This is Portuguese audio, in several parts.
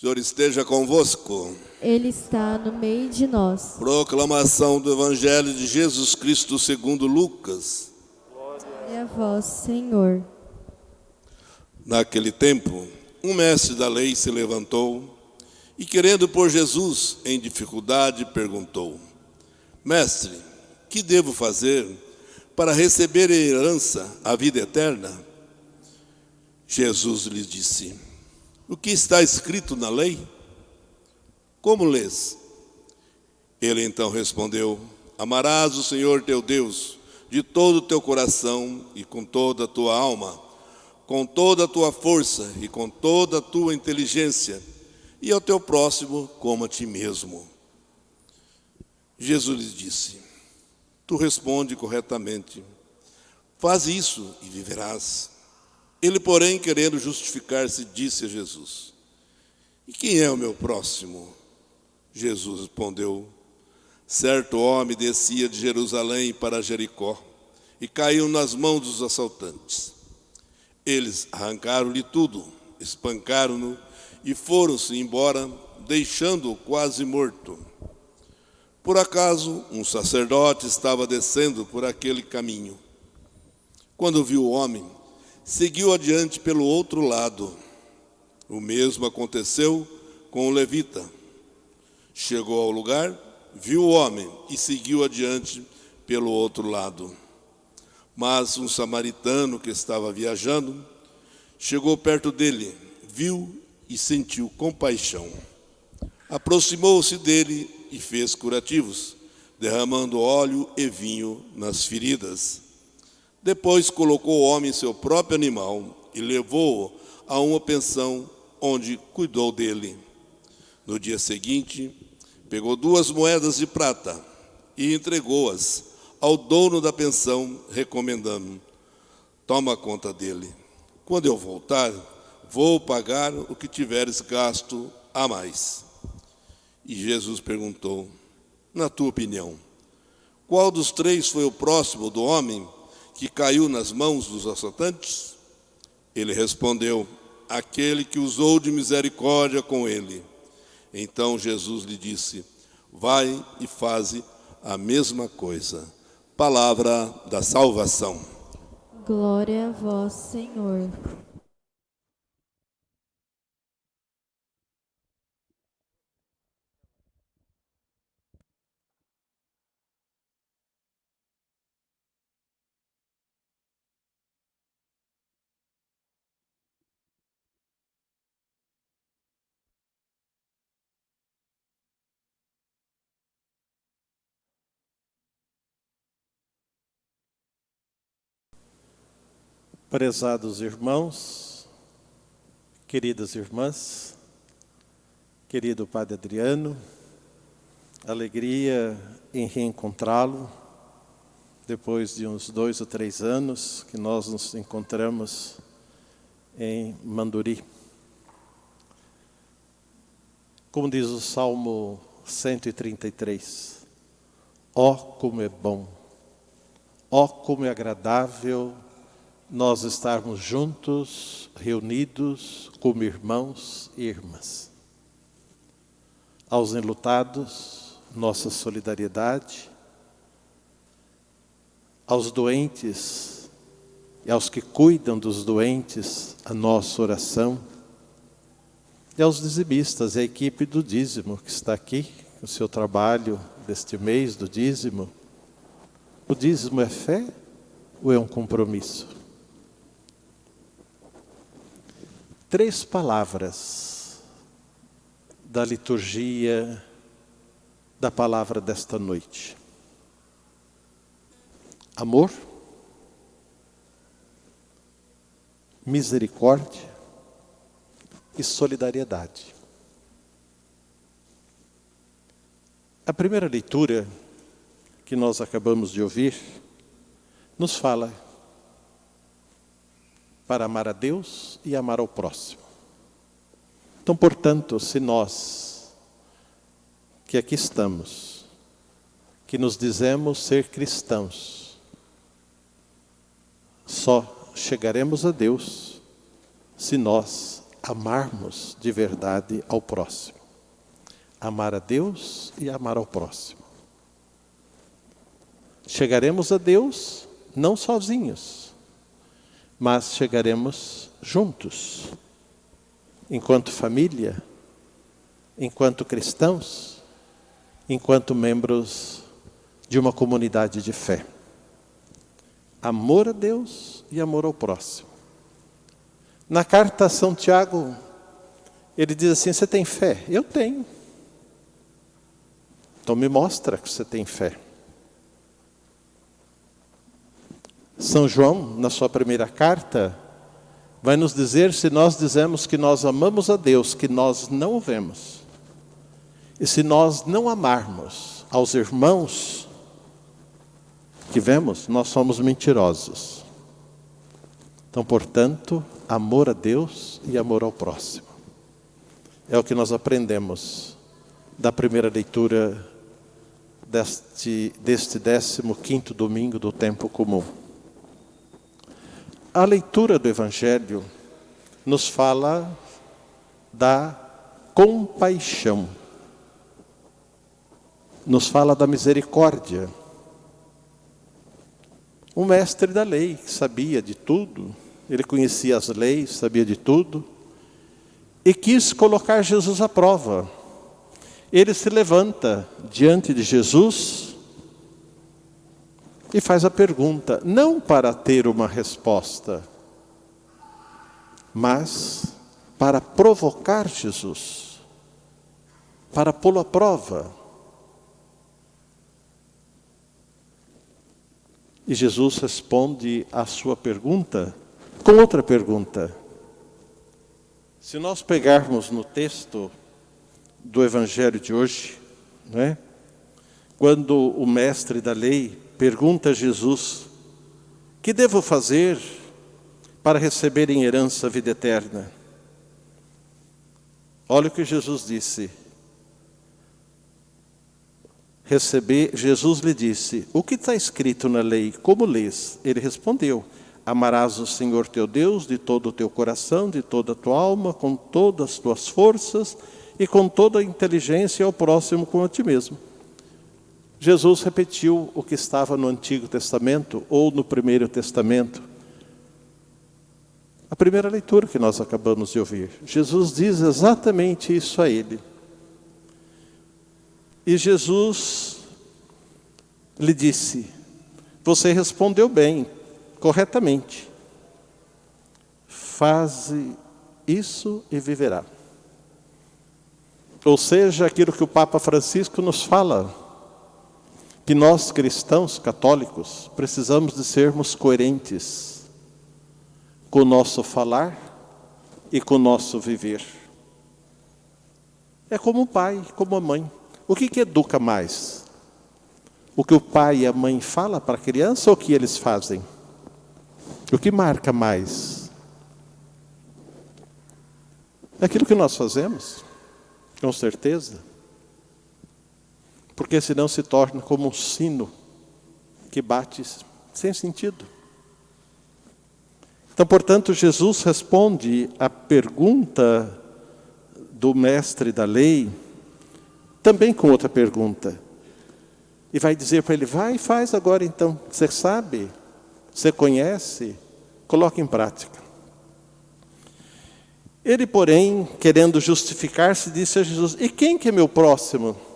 Senhor esteja convosco. Ele está no meio de nós. Proclamação do Evangelho de Jesus Cristo segundo Lucas. Glória a vós, Senhor. Naquele tempo, um mestre da lei se levantou e, querendo pôr Jesus em dificuldade, perguntou: Mestre, que devo fazer para receber a herança, a vida eterna? Jesus lhe disse: O que está escrito na lei? Como lês? Ele então respondeu: Amarás o Senhor teu Deus de todo o teu coração e com toda a tua alma com toda a tua força e com toda a tua inteligência, e ao teu próximo como a ti mesmo. Jesus lhe disse: Tu responde corretamente, faz isso e viverás. Ele, porém, querendo justificar-se, disse a Jesus: E quem é o meu próximo? Jesus respondeu: Certo homem descia de Jerusalém para Jericó e caiu nas mãos dos assaltantes. Eles arrancaram-lhe tudo, espancaram-no e foram-se embora, deixando-o quase morto. Por acaso, um sacerdote estava descendo por aquele caminho. Quando viu o homem, seguiu adiante pelo outro lado. O mesmo aconteceu com o levita. Chegou ao lugar, viu o homem e seguiu adiante pelo outro lado. Mas um samaritano que estava viajando chegou perto dele, viu e sentiu compaixão. Aproximou-se dele e fez curativos, derramando óleo e vinho nas feridas. Depois colocou o homem em seu próprio animal e levou-o a uma pensão onde cuidou dele. No dia seguinte, pegou duas moedas de prata e entregou-as ao dono da pensão, recomendando: Toma conta dele. Quando eu voltar, vou pagar o que tiveres gasto a mais. E Jesus perguntou: Na tua opinião, qual dos três foi o próximo do homem que caiu nas mãos dos assaltantes? Ele respondeu: Aquele que usou de misericórdia com ele. Então Jesus lhe disse: Vai e faze a mesma coisa. Palavra da salvação. Glória a vós, Senhor. Prezados irmãos, queridas irmãs, querido Padre Adriano, alegria em reencontrá-lo depois de uns dois ou três anos que nós nos encontramos em Manduri. Como diz o Salmo 133, ó oh, como é bom, ó oh, como é agradável nós estarmos juntos, reunidos como irmãos e irmãs. Aos enlutados, nossa solidariedade. Aos doentes e aos que cuidam dos doentes, a nossa oração. E aos dizimistas, a equipe do dízimo que está aqui, o seu trabalho deste mês do dízimo. O dízimo é fé ou é um compromisso? Três palavras da liturgia da palavra desta noite. Amor, misericórdia e solidariedade. A primeira leitura que nós acabamos de ouvir nos fala para amar a Deus e amar ao próximo. Então, portanto, se nós que aqui estamos, que nos dizemos ser cristãos, só chegaremos a Deus se nós amarmos de verdade ao próximo. Amar a Deus e amar ao próximo. Chegaremos a Deus não sozinhos, mas chegaremos juntos, enquanto família, enquanto cristãos, enquanto membros de uma comunidade de fé. Amor a Deus e amor ao próximo. Na carta a São Tiago, ele diz assim: Você tem fé? Eu tenho. Então me mostra que você tem fé. São João, na sua primeira carta, vai nos dizer se nós dizemos que nós amamos a Deus, que nós não o vemos. E se nós não amarmos aos irmãos que vemos, nós somos mentirosos. Então, portanto, amor a Deus e amor ao próximo. É o que nós aprendemos da primeira leitura deste, deste 15 domingo do tempo comum. A leitura do Evangelho nos fala da compaixão, nos fala da misericórdia. O mestre da lei, que sabia de tudo, ele conhecia as leis, sabia de tudo, e quis colocar Jesus à prova. Ele se levanta diante de Jesus e faz a pergunta, não para ter uma resposta, mas para provocar Jesus, para pô-lo à prova. E Jesus responde à sua pergunta com outra pergunta. Se nós pegarmos no texto do Evangelho de hoje, não é? quando o mestre da lei pergunta Jesus: Que devo fazer para receber em herança a vida eterna? Olha o que Jesus disse. Receber, Jesus lhe disse: O que está escrito na lei? Como lês? Ele respondeu: Amarás o Senhor teu Deus de todo o teu coração, de toda a tua alma, com todas as tuas forças e com toda a inteligência ao próximo como a ti mesmo. Jesus repetiu o que estava no Antigo Testamento ou no Primeiro Testamento. A primeira leitura que nós acabamos de ouvir. Jesus diz exatamente isso a ele. E Jesus lhe disse: Você respondeu bem, corretamente. Faze isso e viverá. Ou seja, aquilo que o Papa Francisco nos fala que nós cristãos católicos precisamos de sermos coerentes com o nosso falar e com o nosso viver. É como o pai, como a mãe. O que, que educa mais? O que o pai e a mãe falam para a criança ou o que eles fazem? O que marca mais? É aquilo que nós fazemos, com certeza porque senão se torna como um sino que bate sem sentido. Então, portanto, Jesus responde à pergunta do mestre da lei, também com outra pergunta. E vai dizer para ele: vai e faz agora então. Você sabe, você conhece, coloque em prática. Ele, porém, querendo justificar-se, disse a Jesus: E quem que é meu próximo?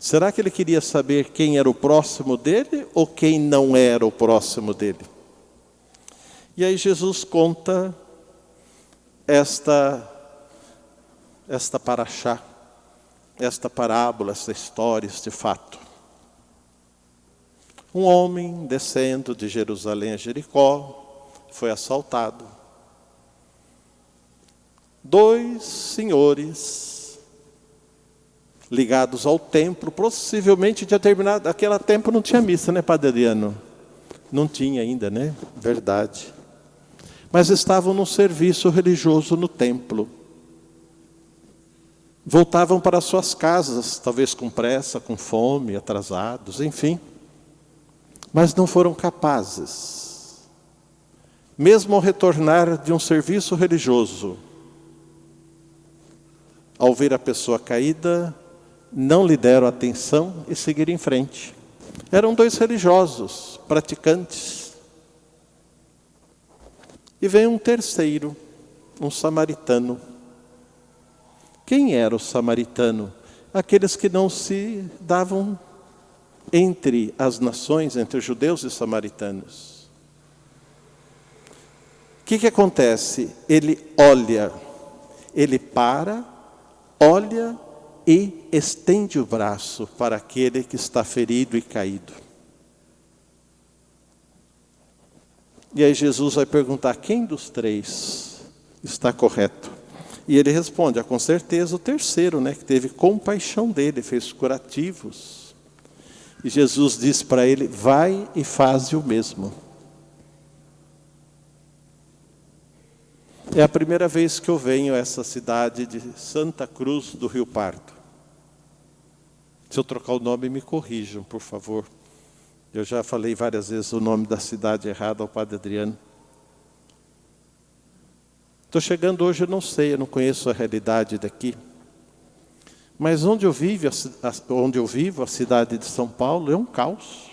Será que ele queria saber quem era o próximo dele ou quem não era o próximo dele? E aí Jesus conta esta esta paraxá, esta parábola, esta história, este fato. Um homem descendo de Jerusalém a Jericó foi assaltado. Dois senhores ligados ao templo, possivelmente tinha terminado, aquele tempo não tinha missa, né, Padre Adriano? Não tinha ainda, né? Verdade. Mas estavam num serviço religioso no templo. Voltavam para suas casas, talvez com pressa, com fome, atrasados, enfim. Mas não foram capazes, mesmo ao retornar de um serviço religioso, ao ver a pessoa caída, não lhe deram atenção e seguiram em frente. Eram dois religiosos, praticantes. E vem um terceiro, um samaritano. Quem era o samaritano? Aqueles que não se davam entre as nações, entre judeus e samaritanos. O que, que acontece? Ele olha, ele para, olha e estende o braço para aquele que está ferido e caído. E aí Jesus vai perguntar: quem dos três está correto? E ele responde: ah, com certeza o terceiro, né, que teve compaixão dele, fez curativos. E Jesus disse para ele: vai e faz o mesmo. É a primeira vez que eu venho a essa cidade de Santa Cruz do Rio Pardo. Se eu trocar o nome, me corrijam, por favor. Eu já falei várias vezes o nome da cidade errado ao Padre Adriano. Estou chegando hoje, eu não sei, eu não conheço a realidade daqui. Mas onde eu vivo, onde eu vivo, a cidade de São Paulo, é um caos.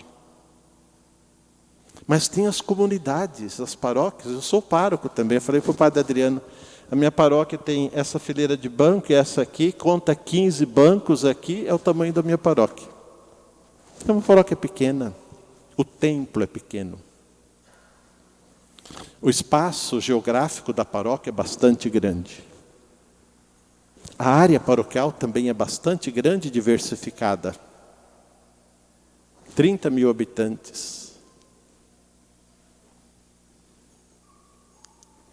Mas tem as comunidades, as paróquias. Eu sou pároco também. Eu falei para o padre Adriano, a minha paróquia tem essa fileira de banco e essa aqui, conta 15 bancos aqui, é o tamanho da minha paróquia. É uma paróquia pequena. O templo é pequeno. O espaço geográfico da paróquia é bastante grande. A área paroquial também é bastante grande e diversificada. 30 mil habitantes.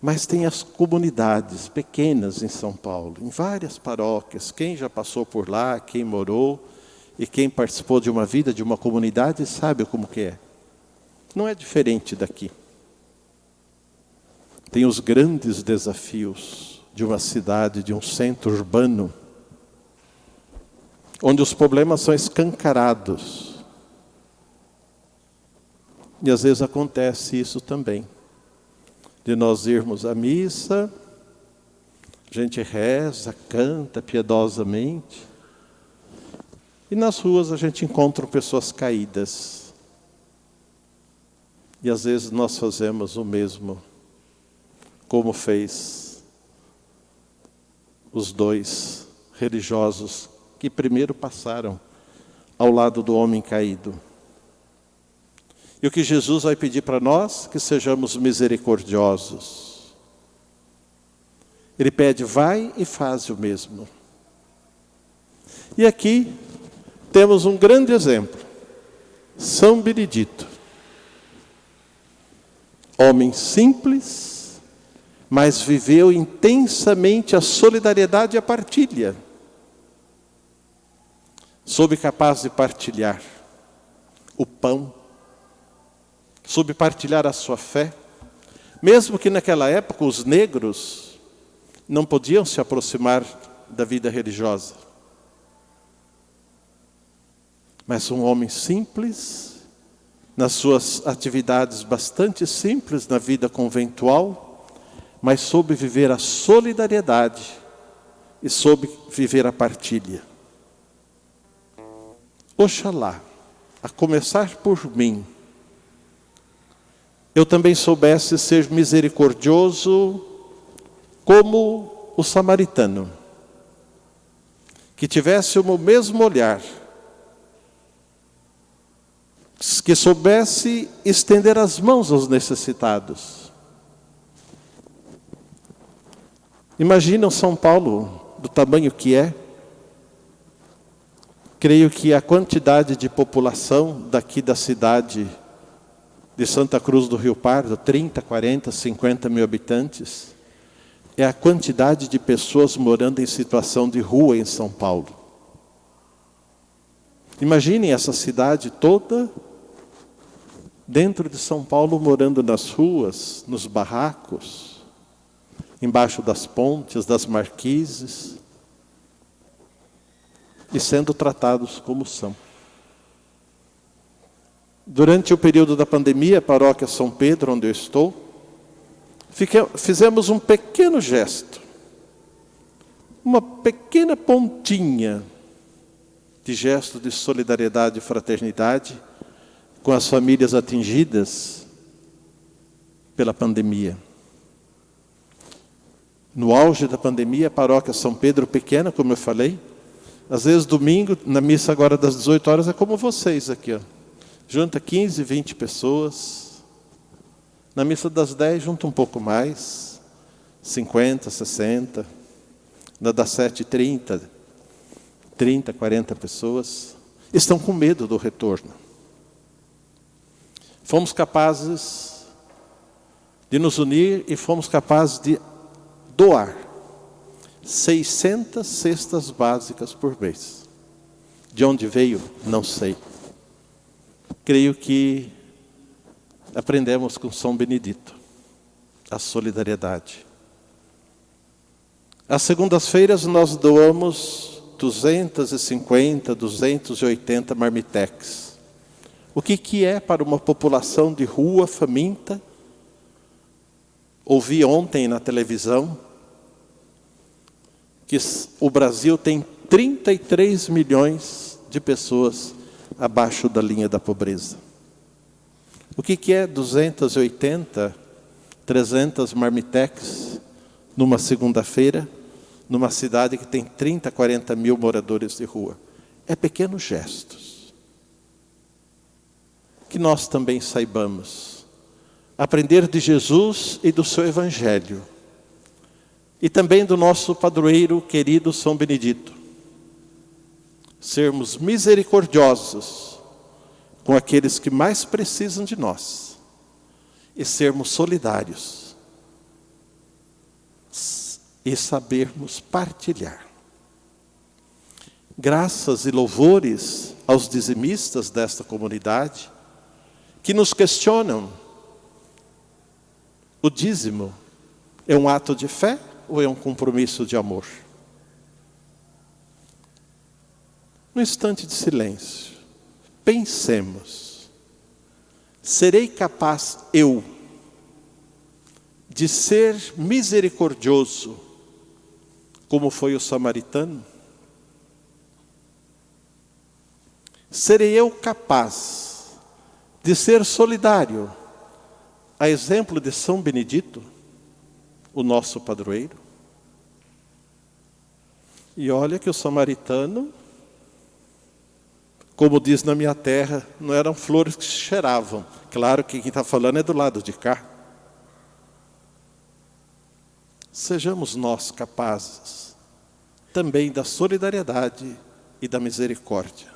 Mas tem as comunidades pequenas em São Paulo, em várias paróquias. Quem já passou por lá, quem morou e quem participou de uma vida de uma comunidade sabe como que é. Não é diferente daqui. Tem os grandes desafios de uma cidade, de um centro urbano, onde os problemas são escancarados. E às vezes acontece isso também de nós irmos à missa, a gente reza, canta piedosamente, e nas ruas a gente encontra pessoas caídas. E às vezes nós fazemos o mesmo, como fez os dois religiosos que primeiro passaram ao lado do homem caído. E o que Jesus vai pedir para nós? Que sejamos misericordiosos. Ele pede, vai e faz o mesmo. E aqui temos um grande exemplo. São Benedito. Homem simples, mas viveu intensamente a solidariedade e a partilha. Soube capaz de partilhar o pão, soube partilhar a sua fé, mesmo que naquela época os negros não podiam se aproximar da vida religiosa. Mas um homem simples, nas suas atividades bastante simples na vida conventual, mas soube viver a solidariedade e soube viver a partilha. Oxalá, a começar por mim, eu também soubesse ser misericordioso como o samaritano, que tivesse o mesmo olhar, que soubesse estender as mãos aos necessitados. Imagina São Paulo do tamanho que é, creio que a quantidade de população daqui da cidade de Santa Cruz do Rio Pardo, 30, 40, 50 mil habitantes, é a quantidade de pessoas morando em situação de rua em São Paulo. Imaginem essa cidade toda dentro de São Paulo, morando nas ruas, nos barracos, embaixo das pontes, das marquises, e sendo tratados como são. Durante o período da pandemia, a paróquia São Pedro, onde eu estou, fizemos um pequeno gesto, uma pequena pontinha de gesto de solidariedade e fraternidade com as famílias atingidas pela pandemia. No auge da pandemia, a paróquia São Pedro pequena, como eu falei, às vezes domingo, na missa agora das 18 horas, é como vocês aqui, ó. Junta 15, 20 pessoas. Na missa das 10, junta um pouco mais. 50, 60. Na das 7, 30. 30, 40 pessoas. Estão com medo do retorno. Fomos capazes de nos unir e fomos capazes de doar 600 cestas básicas por mês. De onde veio? Não sei. Creio que aprendemos com São Benedito a solidariedade. Às segundas-feiras nós doamos 250, 280 marmitex. O que, que é para uma população de rua faminta? Ouvi ontem na televisão que o Brasil tem 33 milhões de pessoas abaixo da linha da pobreza. O que, que é 280, 300 marmitex numa segunda-feira, numa cidade que tem 30, 40 mil moradores de rua? É pequenos gestos. Que nós também saibamos aprender de Jesus e do seu Evangelho. E também do nosso padroeiro querido São Benedito sermos misericordiosos com aqueles que mais precisam de nós e sermos solidários e sabermos partilhar. Graças e louvores aos dizimistas desta comunidade que nos questionam: o dízimo é um ato de fé ou é um compromisso de amor? Um instante de silêncio. Pensemos. Serei capaz eu de ser misericordioso como foi o samaritano? Serei eu capaz de ser solidário, a exemplo de São Benedito, o nosso padroeiro? E olha que o samaritano como diz na minha terra, não eram flores que cheiravam. Claro que quem está falando é do lado de cá. Sejamos nós capazes também da solidariedade e da misericórdia.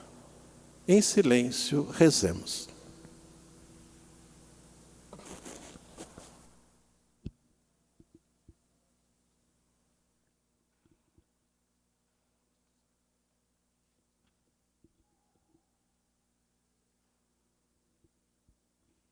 Em silêncio, rezemos.